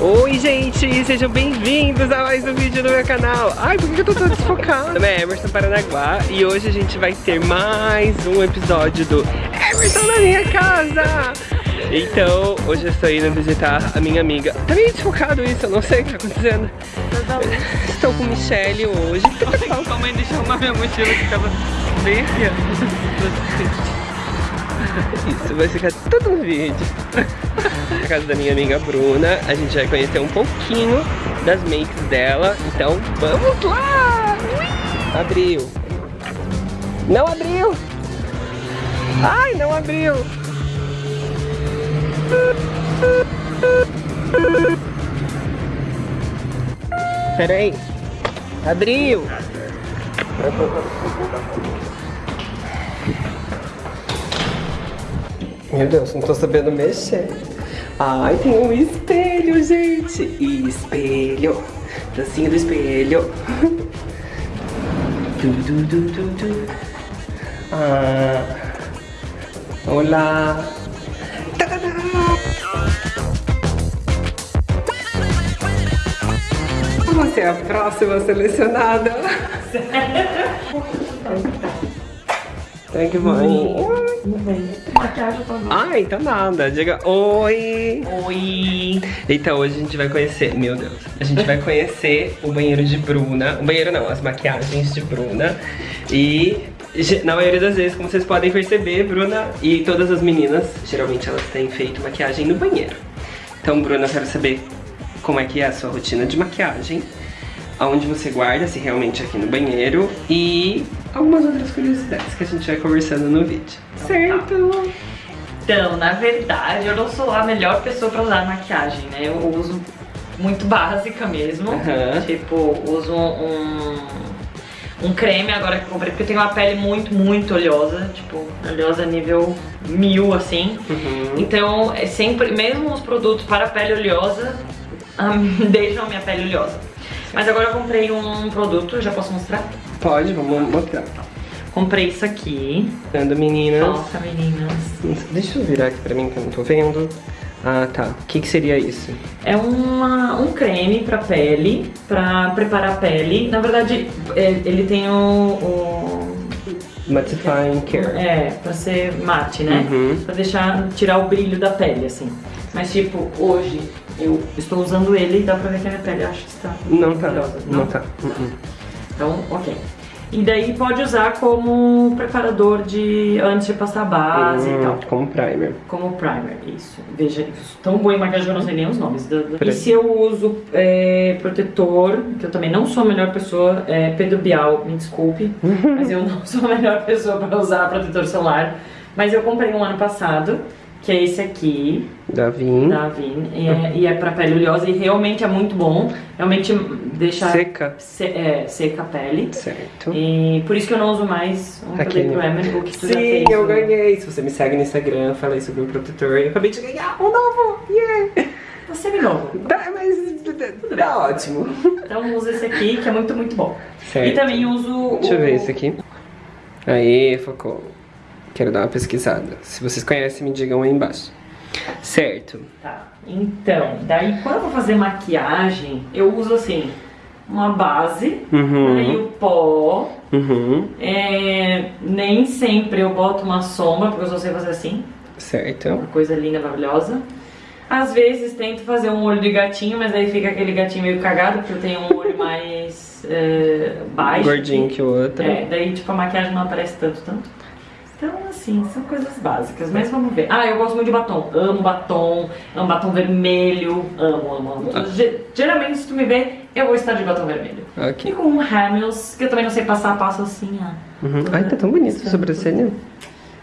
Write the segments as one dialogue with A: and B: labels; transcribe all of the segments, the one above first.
A: Oi gente, sejam bem-vindos a mais um vídeo no meu canal. Ai, por que eu tô tão desfocado? Meu nome é Emerson Paranaguá e hoje a gente vai ter mais um episódio do Emerson na minha casa. Então, hoje eu estou indo visitar a minha amiga. Tá meio desfocado isso, eu não sei o que tá acontecendo. Estou com Michelle hoje.
B: Sua mãe deixou uma minha mochila que tava bem aqui, ó
A: isso vai ficar tudo no vídeo. Na casa da minha amiga Bruna, a gente vai conhecer um pouquinho das makes dela. Então, vamos lá! Abriu. Não abriu! Ai, não abriu! Peraí. Abriu! Meu Deus, não tô sabendo mexer. Ai, tem um espelho, gente. Espelho. Dancinha do espelho. Du, du, du, du, du. Ah. Olá. Tadadá. Você é a próxima selecionada. Tem que mãe. Ah, então nada. Diga oi.
B: Oi.
A: Então hoje a gente vai conhecer, meu Deus, a gente vai conhecer o banheiro de Bruna. O banheiro não, as maquiagens de Bruna. E na maioria das vezes, como vocês podem perceber, Bruna e todas as meninas, geralmente elas têm feito maquiagem no banheiro. Então, Bruna, eu quero saber como é que é a sua rotina de maquiagem aonde você guarda, se realmente é aqui no banheiro e algumas outras curiosidades que a gente vai conversando no vídeo. Certo?
B: Então, na verdade, eu não sou a melhor pessoa pra usar maquiagem, né? Eu uso muito básica mesmo.
A: Uhum.
B: Tipo, uso um, um creme agora que eu comprei, porque eu tenho uma pele muito, muito oleosa. Tipo, oleosa nível mil, assim.
A: Uhum.
B: Então, é sempre, mesmo os produtos para pele oleosa, um, deixam a minha pele oleosa. Mas agora eu comprei um produto, já posso mostrar?
A: Pode, vamos mostrar.
B: Comprei isso aqui.
A: Dando meninas.
B: Nossa, meninas.
A: Deixa eu virar aqui pra mim que eu não tô vendo. Ah, tá. O que, que seria isso?
B: É uma, um creme pra pele, pra preparar a pele. Na verdade, é, ele tem o... o
A: Mattifying Care.
B: é, pra ser mate, né?
A: Uhum.
B: Pra deixar, tirar o brilho da pele, assim. Mas tipo, hoje eu estou usando ele e dá pra ver que a minha pele acho que está
A: Não tá.
B: brilhosa.
A: Não, tá. Uhum.
B: Então, ok. E daí pode usar como preparador de antes de passar base e
A: Hum,
B: tal.
A: Como primer.
B: Como primer, isso. Veja, isso. tão boa em maquiagem que eu não sei nem os nomes.
A: Peraí.
B: E se eu uso é, protetor, que eu também não sou a melhor pessoa, é, Pedro Bial, me desculpe, mas eu não sou a melhor pessoa para usar protetor solar. Mas eu comprei um ano passado, que é esse aqui,
A: Davin.
B: da Avin, e é, e é pra pele oleosa e realmente é muito bom. Realmente deixa
A: Seca.
B: se- é, seca a pele.
A: Certo.
B: E por isso que eu não uso mais um
A: Aquele.
B: produto Emer, o que tu já
A: Sim,
B: fez.
A: eu
B: o-
A: ganhei. Se você me segue no Instagram, falei sobre o protetor. Eu acabei de ganhar um novo. Yeah!
B: Você me novo.
A: Tá, mas tá ótimo.
B: Então usa esse aqui, que é muito, muito bom.
A: Certo.
B: E também uso
A: Deixa eu
B: o...
A: ver esse aqui. Aí, focou. Quero dar uma pesquisada. Se vocês conhecem, me digam aí embaixo. Certo.
B: Tá, então, daí quando eu vou fazer maquiagem, eu uso assim, uma base,
A: Uhum.
B: aí o pó,
A: Uhum.
B: é, nem sempre eu boto uma sombra, porque eu só sei fazer assim,
A: Certo.
B: uma coisa linda, maravilhosa. Às vezes tento fazer um olho de gatinho, mas aí fica aquele gatinho meio cagado, porque eu tenho um olho mais é, baixo.
A: Gordinho que o outro.
B: É, daí tipo a maquiagem não aparece tanto, tanto. Então, assim, são coisas básicas, mas vamos ver. Ah, eu gosto muito de batom. Amo batom, amo batom vermelho. Amo, amo, amo.
A: Ah.
B: Ge- Geralmente, se tu me ver, eu vou estar de batom vermelho. E
A: Ok.
B: com um Hamels, que eu também não sei passar, passo assim, ó.
A: Uhum. Ai, tá tão bonito a sobrancelha.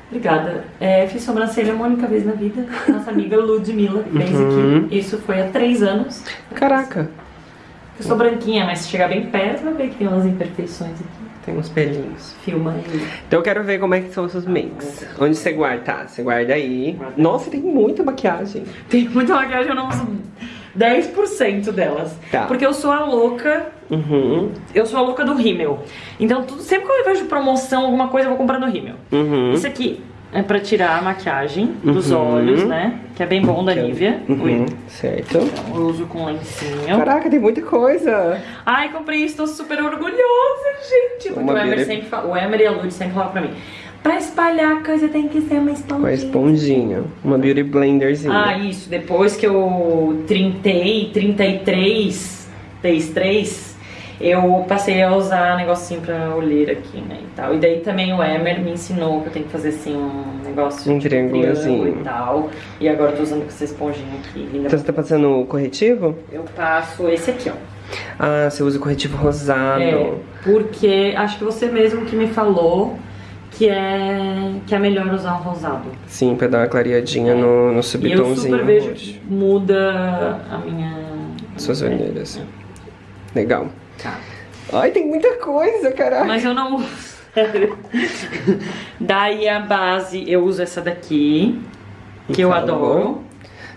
B: Obrigada. É, fiz sobrancelha uma única vez na vida. Nossa amiga Ludmilla fez
A: Uhum.
B: aqui. Isso foi há três anos.
A: Caraca.
B: Eu sou branquinha, mas se chegar bem perto, vai ver que tem umas imperfeições aqui.
A: Tem uns pelinhos.
B: Filma aí.
A: Então eu quero ver como é que são os seus makes. Onde você guarda? Tá, você guarda aí. Nossa, tem muita maquiagem.
B: Tem muita maquiagem, eu não uso 10% delas.
A: Tá.
B: Porque eu sou a louca,
A: Uhum.
B: eu sou a louca do rímel. Então, tudo, sempre que eu vejo promoção, alguma coisa, eu vou comprar no rímel.
A: Uhum.
B: Esse aqui é pra tirar a maquiagem dos
A: Uhum.
B: olhos, né? Que é bem bom da
A: é-
B: Nivea.
A: Uhum, certo.
B: Então, eu uso com lencinho.
A: Caraca, tem muita coisa.
B: Ai, comprei isso, tô super orgulhosa, gente. Porque
A: Uma
B: o Emer
A: beauty-
B: sempre fala, o Emer e a Lud sempre falam pra mim. Pra espalhar a coisa tem que ser uma esponjinha.
A: esponjinha. Uma beauty blenderzinha.
B: Ah, isso. Depois que eu trintei, 33, 33, eu passei a usar negocinho pra olheira aqui, né, e tal. E daí também o Emer me ensinou que eu tenho que fazer, assim, um negócio
A: Um triângulozinho.
B: triângulo e tal. E agora eu tô usando essa esponjinha aqui, linda.
A: Então você tá passando o corretivo?
B: Eu passo esse aqui, ó.
A: Ah, você usa o corretivo rosado.
B: É, porque acho que você mesmo que me falou que é, que é melhor usar um rosado.
A: Sim, pra dar uma clareadinha no, no
B: E eu
A: subtomzinho
B: super vejo que muda a minha...
A: Suas
B: é,
A: olheiras. Legal.
B: Tá.
A: Ai, tem muita coisa, caraca.
B: Mas eu não uso. Daí a base, eu uso essa daqui, que eu
A: Então,
B: adoro.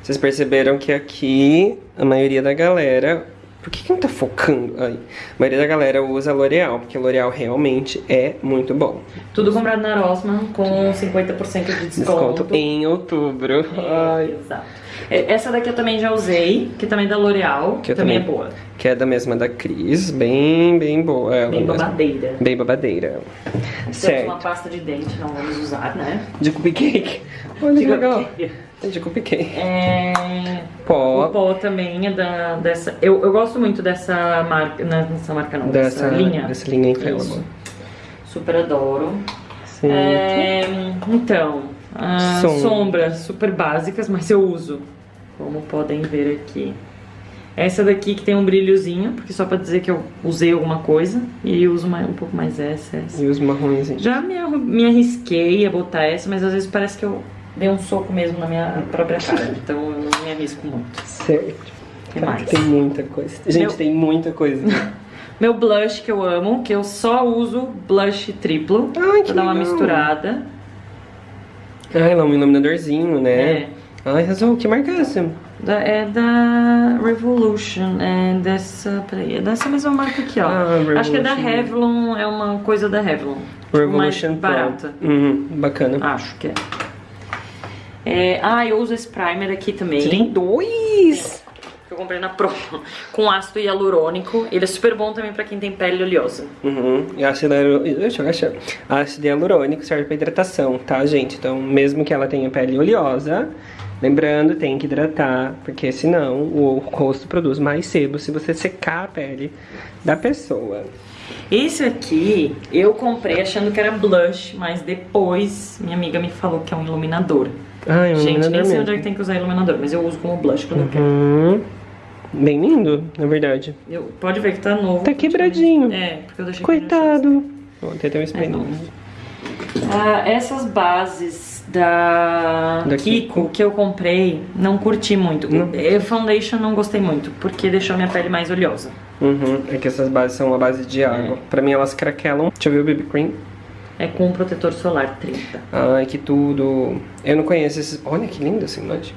A: Vocês perceberam que aqui a maioria da galera. Por que, que não tá focando? Ai. A maioria da galera usa L'Oreal, porque L'Oreal realmente é muito bom.
B: Tudo comprado na Rossmann com 50% de desconto.
A: Desconto em outubro. Ai.
B: Exato. É, Essa daqui eu também já usei, que também é da L'Oreal,
A: Que
B: também, é boa.
A: Que é da mesma da Cris. Bem, bem boa. Ela
B: Bem
A: mesma.
B: babadeira.
A: Bem babadeira.
B: Temos uma
A: Certo.
B: pasta de dente, não vamos usar, né?
A: De cupcake. Olha que legal. De cupcake.
B: É... O
A: Pó.
B: pó também é da, dessa. Eu, eu gosto muito dessa marca. Não, dessa marca não, dessa,
A: Dessa
B: linha.
A: Dessa linha infalível.
B: Super adoro.
A: Sim.
B: É, então, ah,
A: Sombra.
B: sombras super básicas, mas eu uso. Como podem ver aqui. Essa daqui que tem um brilhozinho, porque só pra dizer que eu usei alguma coisa. E uso mais, um pouco mais essa, essa.
A: E os marrons.
B: Já me, me arrisquei a botar essa, mas às vezes parece que eu dei um soco mesmo na minha própria cara. Então eu não me arrisco muito.
A: Certo.
B: que
A: Cara,
B: mais?
A: Tem muita coisa. Gente,
B: Meu-
A: tem muita coisa.
B: Meu blush que eu amo, que eu só uso blush triplo.
A: Ai,
B: pra dar uma
A: legal.
B: misturada.
A: Ai, lá um iluminadorzinho, né?
B: É.
A: Ai, arrasou. Que marca é essa?
B: Da- é da Revolution, é dessa, peraí, é dessa mesma marca aqui, ó.
A: Ah,
B: Acho que é da. Revlon, é uma coisa da Revlon. Tipo,
A: Revolution
B: mais
A: Pro.
B: barata.
A: Uhum, bacana.
B: Acho que é. é. Ah, eu uso esse primer aqui também.
A: Você tem dois?
B: Eu comprei na Pro, com ácido hialurônico. Ele é super bom também pra quem tem pele oleosa.
A: Uhum. E ácido hialurônico. Ácido hialurônico serve pra hidratação, tá, gente? Então, mesmo que ela tenha pele oleosa, lembrando, tem que hidratar, porque senão o rosto produz mais sebo se você secar a pele da pessoa.
B: Esse aqui eu comprei achando que era blush, mas depois minha amiga me falou que é um iluminador.
A: Ai, é um
B: Gente, nem
A: iluminador
B: sei
A: mesmo.
B: onde é que tem que usar iluminador, mas eu uso como blush quando eu quero.
A: Bem lindo, na verdade.
B: Eu, pode ver que tá novo.
A: Tá quebradinho.
B: É, porque eu deixei.
A: Coitado. Ó, tem até um
B: É
A: espelhinho.
B: Ah, essas bases da,
A: Da
B: Kiko,
A: Kiko.
B: que eu comprei, não curti muito.
A: Não.
B: Eh, Foundation não gostei muito, porque deixou minha pele mais oleosa.
A: Uhum. É que essas bases são a base de água.
B: É.
A: Pra mim elas craquelam. Deixa eu ver o BB Cream.
B: É com protetor solar 30.
A: Ai, que tudo. Eu não conheço esses. Olha que lindo esse imagem.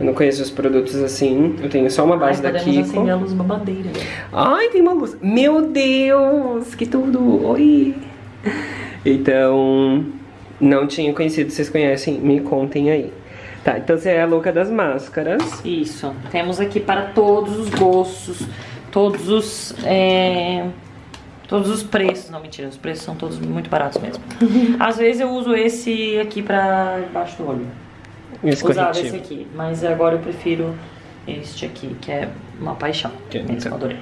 A: Eu não conheço os produtos assim. Eu tenho só uma base
B: Ai,
A: da Kiko.
B: acender a luz babadeira.
A: Ai, tem uma luz. Meu Deus, que tudo. Oi. Então, não tinha conhecido. Vocês conhecem? Me contem aí. Tá, então você é a louca das máscaras.
B: Isso. Temos aqui para todos os gostos, todos os. é, Todos os preços. Não, mentira, os preços são todos muito baratos mesmo. Às vezes eu uso esse aqui pra debaixo do olho.
A: Esse
B: Usava
A: corretivo.
B: esse aqui, mas agora eu prefiro este aqui, que é uma paixão.
A: Que-
B: mesmo,
A: então.
B: adorei.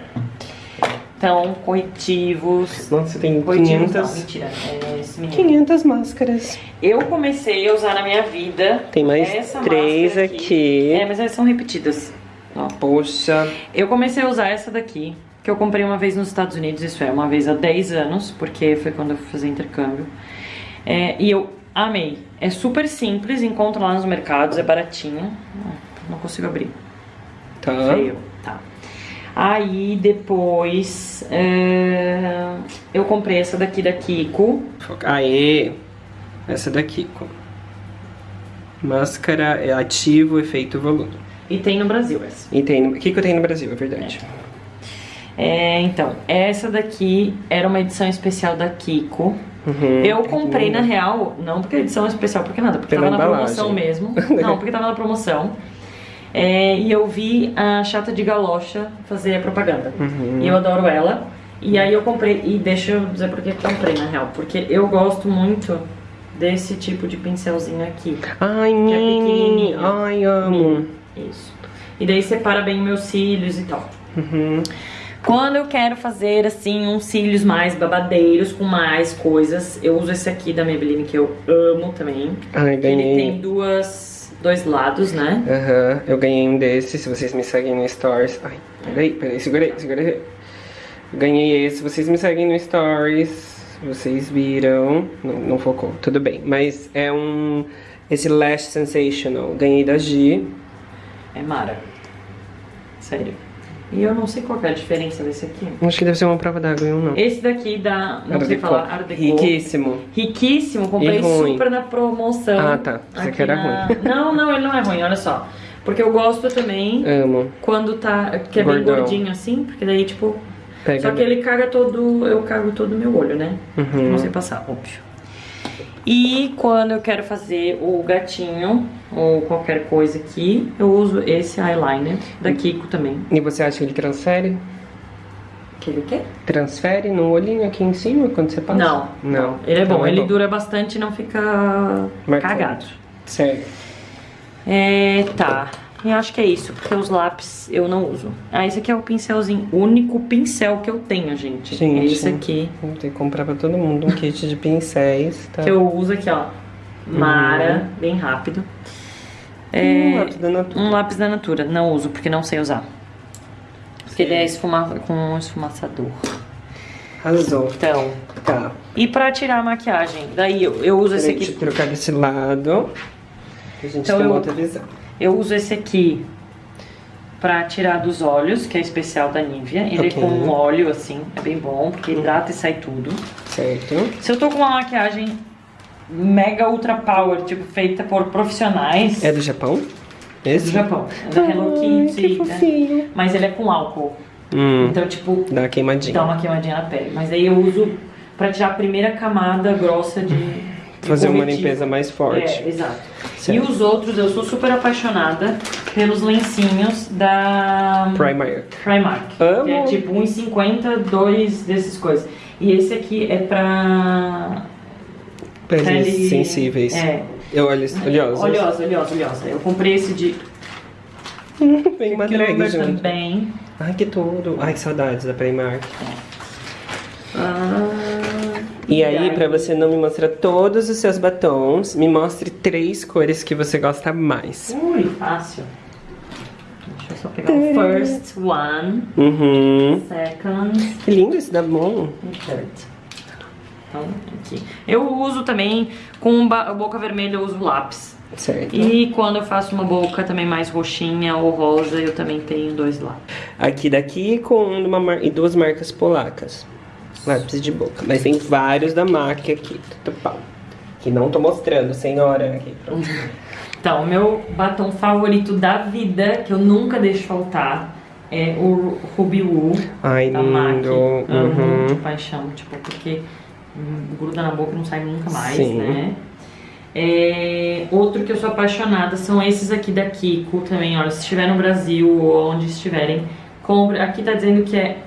B: Então, corretivos.
A: Nossa, você tem
B: Corretivos não,
A: 500,
B: mentira. É esse menino.
A: 500 máscaras.
B: Eu comecei a usar na minha vida.
A: Tem mais
B: essa
A: três
B: máscara
A: aqui.
B: É, mas elas são repetidas. Ó.
A: Poxa.
B: Eu comecei a usar essa daqui, que eu comprei uma vez nos Estados Unidos, isso é, uma vez há 10 anos, porque foi quando eu fui fazer intercâmbio. É, e eu amei. É super simples, encontra lá nos mercados, é baratinha. Ah, Não consigo abrir.
A: Tá.
B: Feio. Tá. Aí depois é, eu comprei essa daqui da Kiko.
A: Aê! Essa daqui, com Máscara é ativo, efeito volume.
B: E tem no Brasil essa.
A: E tem. O que, que eu tenho no Brasil, é verdade.
B: É, então, essa daqui era uma edição especial da Kiko.
A: Uhum.
B: Eu comprei na real, não porque é edição especial, porque nada, porque
A: Pela
B: tava na
A: embalagem.
B: promoção mesmo. Não, porque tava na promoção. É, e eu vi a chata de galocha fazer a propaganda.
A: Uhum.
B: E eu adoro ela. E aí eu comprei, e deixa eu dizer por que eu comprei na real. Porque eu gosto muito desse tipo de pincelzinho aqui.
A: Ai,
B: Que é pequenininho.
A: Ai, amo.
B: Isso. E daí separa bem meus cílios e tal.
A: Uhum.
B: Quando eu quero fazer, assim, uns cílios mais babadeiros, com mais coisas, eu uso esse aqui da Maybelline, que eu amo também.
A: Ai,
B: Ele tem
A: ganhei.
B: duas, dois lados, né?
A: Aham, eu ganhei um desses, se vocês me seguem no Stories. Ai, peraí, peraí, segurei, segurei. Ganhei esse, vocês me seguem no Stories, vocês viram. Não, não focou, tudo bem. Mas é um. Esse Lash Sensational, ganhei da G.
B: É Mara. Sério. E eu não sei qual que é a diferença desse aqui.
A: Acho que deve ser uma prova d'água e um não.
B: Esse daqui dá, não
A: Art
B: sei falar, Art Deco.
A: Riquíssimo.
B: Riquíssimo, comprei super na promoção.
A: Ah, tá. Você
B: Aqui
A: era
B: na-
A: ruim.
B: Não, não, ele não é ruim, olha só. Porque eu gosto também
A: Amo.
B: quando tá, que é bem
A: Gordão.
B: gordinho assim, porque daí, tipo...
A: Pega.
B: Só que ele caga todo, eu cago todo o meu olho, né?
A: Uhum.
B: Não sei passar, óbvio. E quando eu quero fazer o gatinho, ou qualquer coisa aqui, eu uso esse eyeliner da Kiko também.
A: E você acha que ele transfere?
B: Quer ver o quê?
A: Transfere no olhinho aqui em cima quando você passa?
B: Não,
A: Não.
B: Ele é
A: Então
B: bom, ele dura bastante e não fica
A: Marcante.
B: cagado.
A: Sério.
B: É, tá. Eu acho que é isso, porque os lápis eu não uso. Ah, esse aqui é o pincelzinho, o único pincel que eu tenho, gente.
A: Gente.
B: É esse aqui.
A: Vou ter que comprar pra todo mundo um kit de pincéis, tá?
B: Que eu uso aqui, ó. Mara, bem rápido. É,
A: Hum, lápis da Natura.
B: um lápis da Natura, não uso, porque não sei usar. Porque ele é esfuma com um esfumaçador.
A: Arrasou.
B: Então,
A: Tá.
B: e pra tirar a maquiagem, daí eu, eu uso esse
A: Peraí, deixa eu
B: aqui.
A: trocar desse lado. A gente
B: Então
A: tem
B: eu-
A: outra visão.
B: Eu uso esse aqui pra tirar dos olhos, que é especial da Nivea. Ele
A: Ok.
B: é com um óleo, assim, é bem bom, porque hidrata e sai tudo.
A: Certo.
B: Se eu tô com uma maquiagem mega ultra power, tipo, feita por profissionais
A: É do Japão?
B: do
A: Esse?
B: Japão, é da Hello Kitty, né? Mas ele é com álcool.
A: Hum,
B: Então, tipo,
A: dá uma queimadinha.
B: dá uma queimadinha na pele. Mas aí eu uso pra tirar a primeira camada grossa de.
A: Fazer uma limpeza mais forte.
B: É, exato.
A: Certo.
B: E os outros, eu sou super apaixonada pelos lencinhos da
A: Primer.
B: Primark.
A: Amo.
B: Que é tipo 1,50, dois desses coisas. E esse aqui é pra.
A: Peles
B: pele-
A: sensíveis.
B: É.
A: Eu olho oleosos.
B: Oleosa, oleosa, oleosa. Eu comprei esse de
A: drag
B: Gilbert
A: junto.
B: também.
A: Ai, que tudo. Ai, que saudades da Primark.
B: Ah,
A: E aí, pra você não me mostrar todos os seus batons, me mostre três cores que você gosta mais.
B: Ui, fácil. Deixa eu só pegar o first one,
A: Uhum.
B: second
A: Que lindo esse da Mon.
B: e third. Então, aqui. Eu uso também, com boca vermelha, eu uso lápis.
A: Certo.
B: E quando eu faço uma boca também mais roxinha ou rosa, eu também tenho dois lápis.
A: Aqui daqui com uma mar... e duas marcas polacas. Lápis de boca. Mas tem vários da MAC aqui. Que não tô mostrando, senhora. Aqui, pronto.
B: Então, o meu batom favorito da vida, que eu nunca deixo faltar, é o Ruby Woo
A: Ai,
B: da MAC.
A: lindo.
B: Amo de
A: Uhum.
B: paixão, tipo, porque hum, gruda na boca e não sai nunca mais,
A: Sim.
B: né? É, outro que eu sou apaixonada são esses aqui da Kiko também, olha, se estiver no Brasil ou onde estiverem, compre. Aqui tá dizendo que é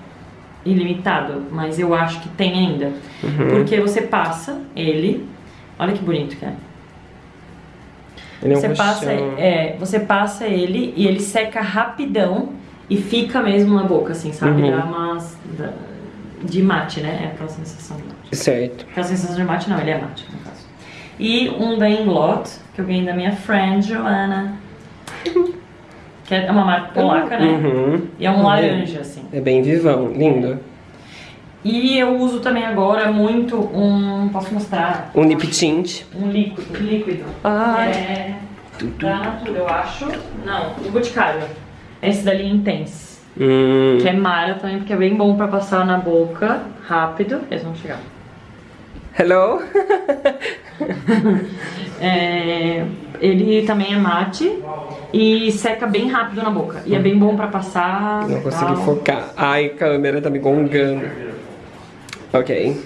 B: ilimitado, mas eu acho que tem ainda.
A: Uhum.
B: Porque você passa ele, olha que bonito que é.
A: Ele é um
B: Você passa, é, você passa ele e ele seca rapidão e fica mesmo na boca, assim, sabe?
A: Uhum.
B: Dá umas. dá- de mate, né? É aquela sensação de mate.
A: Certo.
B: Aquela sensação de mate, não, ele é mate, no caso. E um da Inglot, que eu ganhei da minha friend Joana. Que é uma marca polaca, né?
A: Uhum.
B: E é um laranja, assim.
A: É bem vivão, lindo.
B: E eu uso também agora muito um. Posso mostrar?
A: Um lip tint.
B: Um líquido. líquido.
A: Ai.
B: É. Da Natura, eu acho. Não, o Boticário. Esse dali é Intense.
A: Hum.
B: Que é Mara também, porque é bem bom pra passar na boca rápido. Eles vão chegar.
A: Hello?
B: É, ele também é mate. E seca bem rápido na boca. E é bem bom pra passar.
A: Não consegui
B: tal.
A: focar. Ai, câmera tá me gongando. Ok.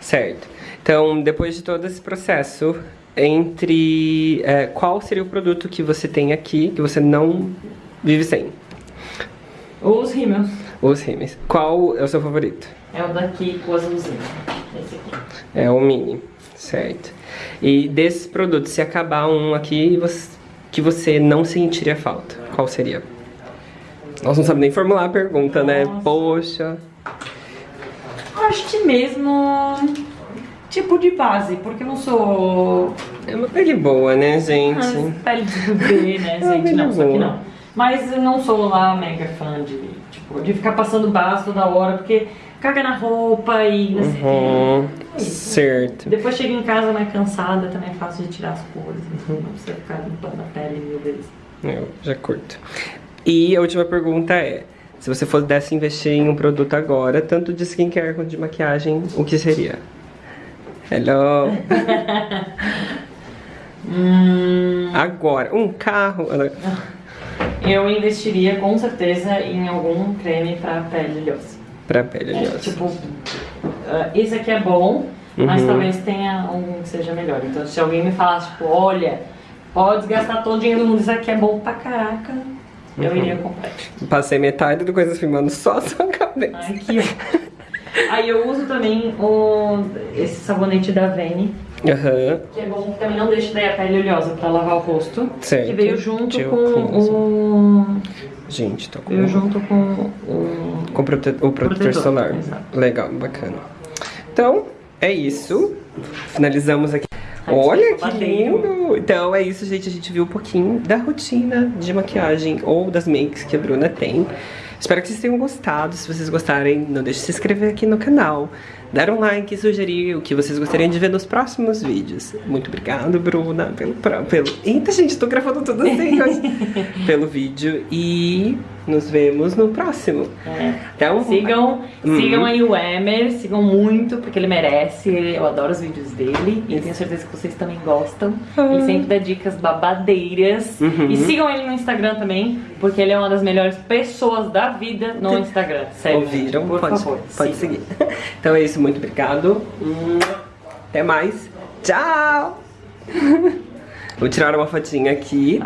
A: Certo. Então, depois de todo esse processo, entre... é, qual seria o produto que você tem aqui, que você não vive sem?
B: Os rímels.
A: Os rímels. Qual é o seu favorito?
B: É o daqui com o azulzinho. Esse aqui.
A: É o mini, certo. E desses produtos, se acabar um aqui você- que você não sentiria falta, qual seria? Nós não sabemos nem formular a pergunta, né?
B: Nossa.
A: Poxa.
B: Acho que mesmo tipo de base, porque eu não sou
A: É uma pele boa, né,
B: ah,
A: gente?
B: pele de bebê, né,
A: É
B: gente? Não,
A: pele
B: só que não. Mas eu não sou lá mega fã de, tipo, de ficar passando base toda hora, porque caga na roupa e não
A: Uhum. Certo.
B: Depois chega em casa mais cansada, também é fácil de tirar as cores,
A: Uhum.
B: não precisa ficar limpando a pele mil vezes.
A: Eu já curto. E a última pergunta é: se você pudesse investir em um produto agora, tanto de skincare quanto de maquiagem, o que seria? Hello!
B: Hum,
A: Agora, um carro.
B: eu investiria com certeza em algum creme pra pele oleosa.
A: Pra pele,
B: É,
A: aliás.
B: tipo, ah, esse aqui é bom, mas
A: Uhum.
B: talvez tenha um que seja melhor. Então, se alguém me falasse, tipo, olha, pode gastar todo o dinheiro do mundo, isso aqui é bom pra caraca, eu
A: Uhum.
B: iria comprar.
A: Passei metade do Coisas Filmando só a sua cabeça.
B: Ai, aqui, ó. Aí eu uso também o, esse sabonete da Vene,
A: Aham,
B: que é bom, que também não deixa daí a pele oleosa pra lavar o rosto.
A: certo.
B: Que veio junto com o.
A: Gente, tô com,
B: Veio junto com o.
A: com prote- o protetor,
B: Protetor,
A: solar.
B: exato.
A: Legal, bacana. Então, é isso. Finalizamos aqui.
B: Ai,
A: Olha que lindo! Então é isso, gente. A gente viu um pouquinho da rotina de maquiagem ou das makes que a Bruna tem. Espero que vocês tenham gostado. Se vocês gostarem, não deixe de se inscrever aqui no canal. Dar um like e sugerir o que vocês gostariam de ver nos próximos vídeos. Muito obrigado, Bruna, pelo... pelo... Eita, gente, tô gravando tudo assim hoje. pelo vídeo. E nos vemos no próximo.
B: É.
A: Então,
B: Sigam,
A: Uhum.
B: sigam aí o Emer, sigam muito, porque ele merece. Eu adoro os vídeos dele e tenho certeza que vocês também gostam.
A: Ah.
B: Ele sempre dá dicas babadeiras.
A: Uhum.
B: E sigam ele no Instagram também, porque ele é uma das melhores pessoas da vida no Instagram. Sério.
A: Ouviram?
B: gente, por
A: pode
B: favor.
A: pode
B: sigam.
A: seguir. Então é isso, muito obrigado. Até mais. Tchau! Vou tirar uma fotinha aqui.